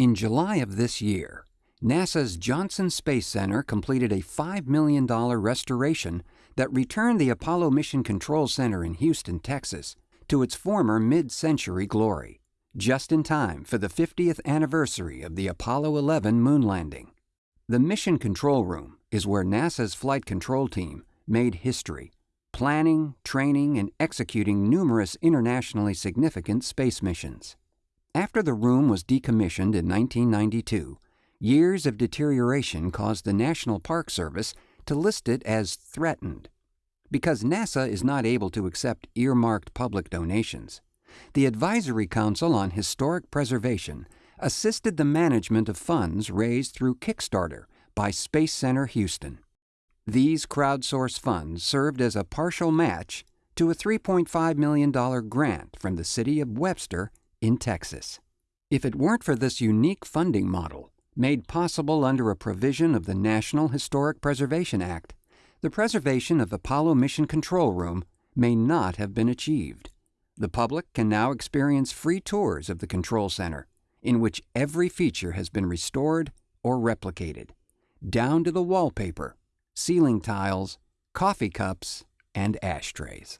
In July of this year, NASA's Johnson Space Center completed a $5 million restoration that returned the Apollo Mission Control Center in Houston, Texas, to its former mid century glory, just in time for the 50th anniversary of the Apollo 11 moon landing. The Mission Control Room is where NASA's flight control team made history, planning, training, and executing numerous internationally significant space missions. After the room was decommissioned in 1992, years of deterioration caused the National Park Service to list it as threatened. Because NASA is not able to accept earmarked public donations, the Advisory Council on Historic Preservation assisted the management of funds raised through Kickstarter by Space Center Houston. These crowdsourced funds served as a partial match to a $3.5 million grant from the city of Webster in Texas. If it weren't for this unique funding model, made possible under a provision of the National Historic Preservation Act, the preservation of Apollo Mission Control Room may not have been achieved. The public can now experience free tours of the Control Center, in which every feature has been restored or replicated, down to the wallpaper, ceiling tiles, coffee cups, and ashtrays.